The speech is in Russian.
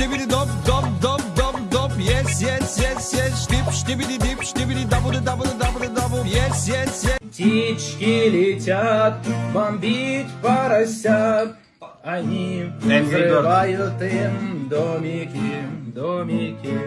штибиди доп, доп, доп, доп, доп, yes, yes, yes, yes, штип, штибиди дип, штибиди дабуды, дабуды, дабуды, дабу, yes, yes, yes. Птички летят бомбить поросят. Они взрывают им домики, домики.